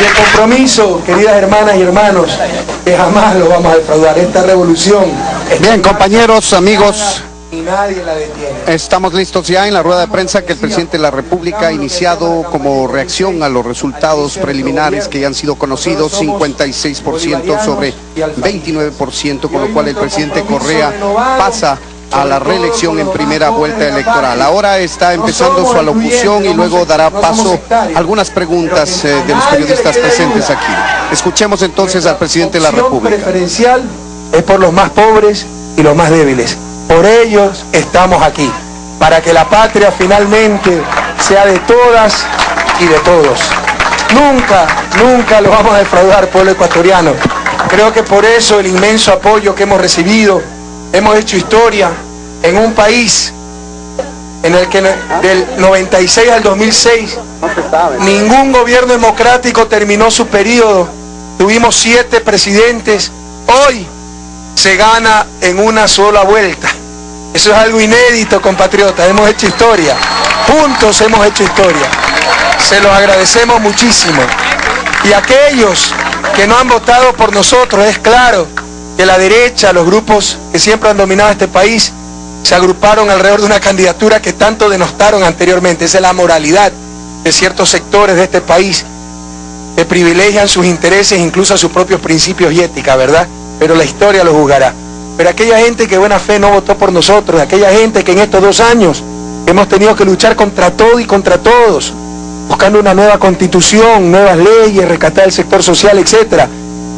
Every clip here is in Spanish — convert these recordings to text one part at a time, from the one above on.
Y el compromiso, queridas hermanas y hermanos, que jamás lo vamos a defraudar. Esta revolución. Bien, compañeros, amigos. Y nadie la detiene. Estamos listos ya en la rueda de prensa que el presidente de la República ha iniciado como reacción a los resultados preliminares que ya han sido conocidos, 56% sobre 29%, con lo cual el presidente Correa pasa a la reelección en primera vuelta electoral. Ahora está empezando su alocución y luego dará paso a algunas preguntas eh, de los periodistas presentes aquí. Escuchemos entonces al presidente de la República. preferencial es por los más pobres y los más débiles. Por ellos estamos aquí, para que la patria finalmente sea de todas y de todos. Nunca, nunca lo vamos a defraudar, pueblo ecuatoriano. Creo que por eso el inmenso apoyo que hemos recibido, hemos hecho historia en un país en el que del 96 al 2006 ningún gobierno democrático terminó su periodo. Tuvimos siete presidentes. Hoy se gana en una sola vuelta. Eso es algo inédito, compatriotas. Hemos hecho historia. Juntos hemos hecho historia. Se los agradecemos muchísimo. Y aquellos que no han votado por nosotros, es claro que la derecha, los grupos que siempre han dominado este país, se agruparon alrededor de una candidatura que tanto denostaron anteriormente. Esa es la moralidad de ciertos sectores de este país que privilegian sus intereses, incluso a sus propios principios y ética, ¿verdad? Pero la historia lo juzgará. Pero aquella gente que buena fe no votó por nosotros, aquella gente que en estos dos años hemos tenido que luchar contra todo y contra todos, buscando una nueva constitución, nuevas leyes, rescatar el sector social, etc.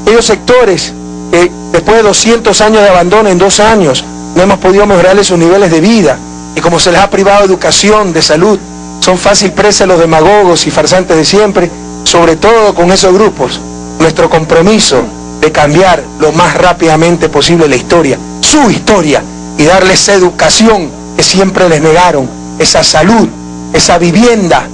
Aquellos sectores que después de 200 años de abandono en dos años no hemos podido mejorarles sus niveles de vida y como se les ha privado de educación, de salud, son fácil presa los demagogos y farsantes de siempre, sobre todo con esos grupos. Nuestro compromiso de cambiar lo más rápidamente posible la historia, su historia, y darles esa educación que siempre les negaron, esa salud, esa vivienda,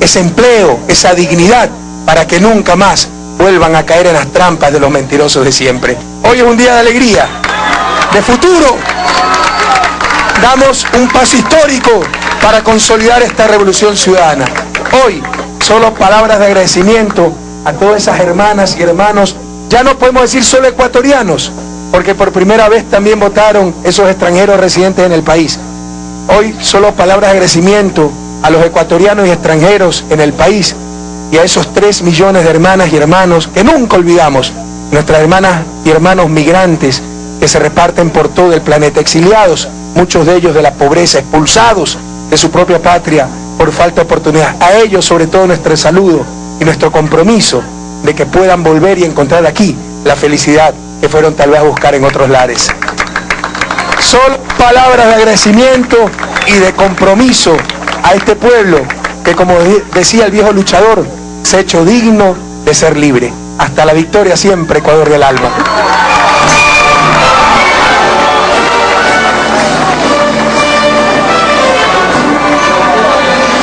ese empleo, esa dignidad, para que nunca más vuelvan a caer en las trampas de los mentirosos de siempre. Hoy es un día de alegría, de futuro. Damos un paso histórico para consolidar esta revolución ciudadana. Hoy, solo palabras de agradecimiento a todas esas hermanas y hermanos ya no podemos decir solo ecuatorianos, porque por primera vez también votaron esos extranjeros residentes en el país. Hoy solo palabras de agradecimiento a los ecuatorianos y extranjeros en el país y a esos tres millones de hermanas y hermanos que nunca olvidamos, nuestras hermanas y hermanos migrantes que se reparten por todo el planeta, exiliados, muchos de ellos de la pobreza, expulsados de su propia patria por falta de oportunidad. A ellos sobre todo nuestro saludo y nuestro compromiso de que puedan volver y encontrar aquí la felicidad que fueron tal vez a buscar en otros lares. Son palabras de agradecimiento y de compromiso a este pueblo que, como decía el viejo luchador, hecho digno de ser libre. Hasta la victoria siempre, Ecuador del alma.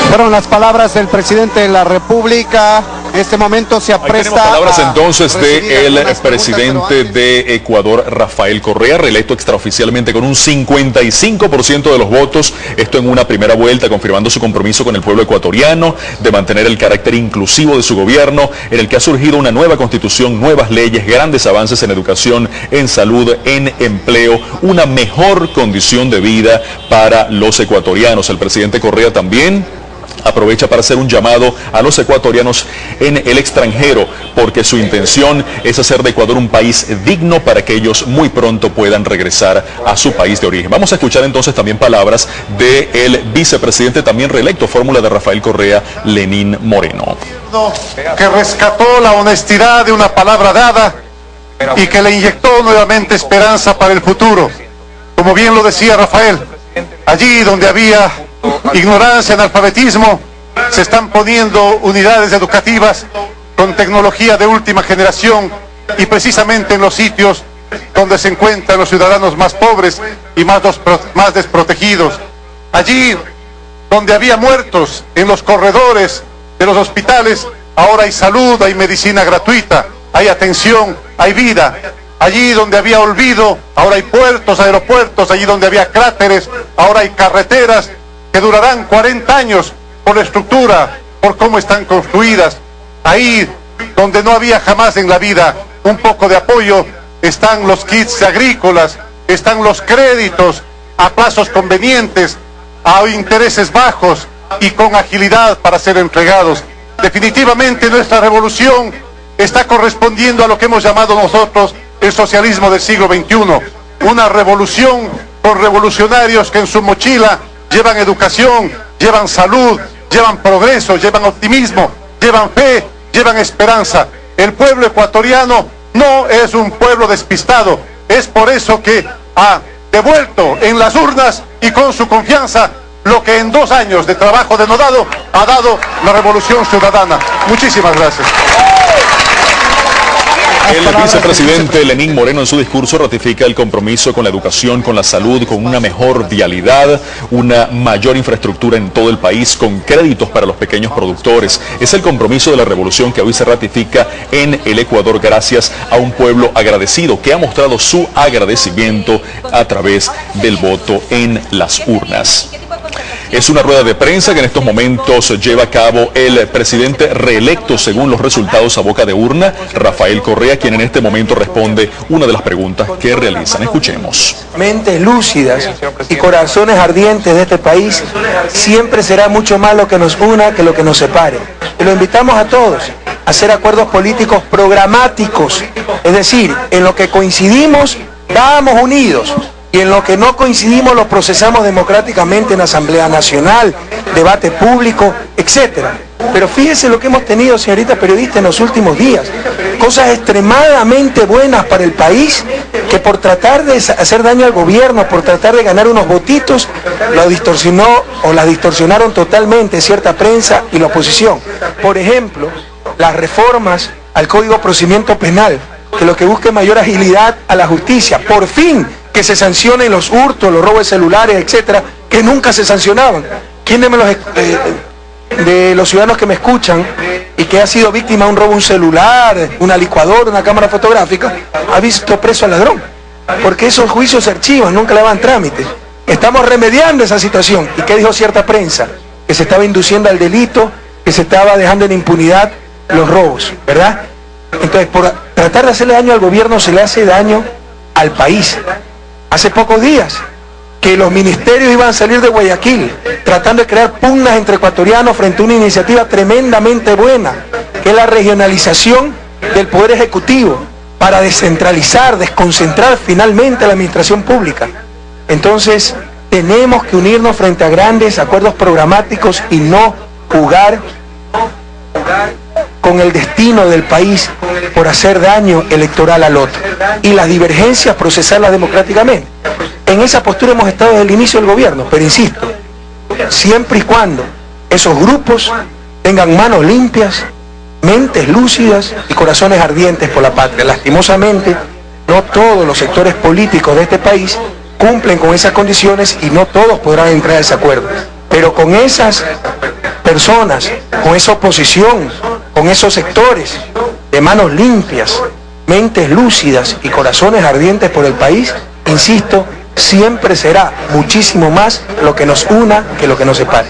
Fueron las palabras del presidente de la República en este momento se apresta. palabras entonces del el presidente de Ecuador, Rafael Correa, reelecto extraoficialmente con un 55% de los votos. Esto en una primera vuelta, confirmando su compromiso con el pueblo ecuatoriano de mantener el carácter inclusivo de su gobierno, en el que ha surgido una nueva constitución, nuevas leyes, grandes avances en educación, en salud, en empleo, una mejor condición de vida para los ecuatorianos. El presidente Correa también aprovecha para hacer un llamado a los ecuatorianos en el extranjero, porque su intención es hacer de Ecuador un país digno para que ellos muy pronto puedan regresar a su país de origen. Vamos a escuchar entonces también palabras del vicepresidente también reelecto, fórmula de Rafael Correa, Lenín Moreno. Que rescató la honestidad de una palabra dada y que le inyectó nuevamente esperanza para el futuro. Como bien lo decía Rafael, allí donde había ignorancia, analfabetismo, se están poniendo unidades educativas con tecnología de última generación y precisamente en los sitios donde se encuentran los ciudadanos más pobres y más, más desprotegidos. Allí donde había muertos en los corredores de los hospitales, ahora hay salud, hay medicina gratuita, hay atención, hay vida. Allí donde había olvido, ahora hay puertos, aeropuertos, allí donde había cráteres, ahora hay carreteras, que durarán 40 años por la estructura, por cómo están construidas. Ahí donde no había jamás en la vida un poco de apoyo, están los kits agrícolas, están los créditos a plazos convenientes, a intereses bajos y con agilidad para ser entregados. Definitivamente nuestra revolución está correspondiendo a lo que hemos llamado nosotros el socialismo del siglo XXI, una revolución con revolucionarios que en su mochila llevan educación, llevan salud, llevan progreso, llevan optimismo, llevan fe, llevan esperanza. El pueblo ecuatoriano no es un pueblo despistado, es por eso que ha devuelto en las urnas y con su confianza lo que en dos años de trabajo denodado ha dado la revolución ciudadana. Muchísimas gracias. El vicepresidente Lenín Moreno en su discurso ratifica el compromiso con la educación, con la salud, con una mejor vialidad, una mayor infraestructura en todo el país, con créditos para los pequeños productores. Es el compromiso de la revolución que hoy se ratifica en el Ecuador gracias a un pueblo agradecido que ha mostrado su agradecimiento a través del voto en las urnas. Es una rueda de prensa que en estos momentos lleva a cabo el presidente reelecto según los resultados a boca de urna, Rafael Correa, quien en este momento responde una de las preguntas que realizan. Escuchemos. Mentes lúcidas y corazones ardientes de este país siempre será mucho más lo que nos una que lo que nos separe. Y lo invitamos a todos a hacer acuerdos políticos programáticos, es decir, en lo que coincidimos, vamos unidos y en lo que no coincidimos lo procesamos democráticamente en Asamblea Nacional, debate público, etcétera. Pero fíjese lo que hemos tenido, señorita periodista, en los últimos días. Cosas extremadamente buenas para el país que por tratar de hacer daño al gobierno, por tratar de ganar unos votitos, lo distorsionó o la distorsionaron totalmente cierta prensa y la oposición. Por ejemplo, las reformas al Código de Procedimiento Penal, que lo que busca es mayor agilidad a la justicia. Por fin que se sancionen los hurtos, los robos de celulares, etcétera, que nunca se sancionaban. ¿Quién de los, eh, de los ciudadanos que me escuchan y que ha sido víctima de un robo, un celular, una licuadora, una cámara fotográfica, ha visto preso al ladrón? Porque esos juicios se archivan, nunca le van trámite. Estamos remediando esa situación. ¿Y qué dijo cierta prensa? Que se estaba induciendo al delito, que se estaba dejando en impunidad los robos, ¿verdad? Entonces, por tratar de hacerle daño al gobierno se le hace daño al país hace pocos días que los ministerios iban a salir de Guayaquil tratando de crear pugnas entre ecuatorianos frente a una iniciativa tremendamente buena, que es la regionalización del Poder Ejecutivo para descentralizar, desconcentrar finalmente la administración pública. Entonces, tenemos que unirnos frente a grandes acuerdos programáticos y no jugar con el destino del país por hacer daño electoral al otro y las divergencias procesarlas democráticamente. En esa postura hemos estado desde el inicio del gobierno, pero insisto, siempre y cuando esos grupos tengan manos limpias, mentes lúcidas y corazones ardientes por la patria. Lastimosamente, no todos los sectores políticos de este país cumplen con esas condiciones y no todos podrán entrar a ese acuerdo. Pero con esas personas, con esa oposición, con esos sectores de manos limpias, mentes lúcidas y corazones ardientes por el país, insisto, siempre será muchísimo más lo que nos una que lo que nos separe.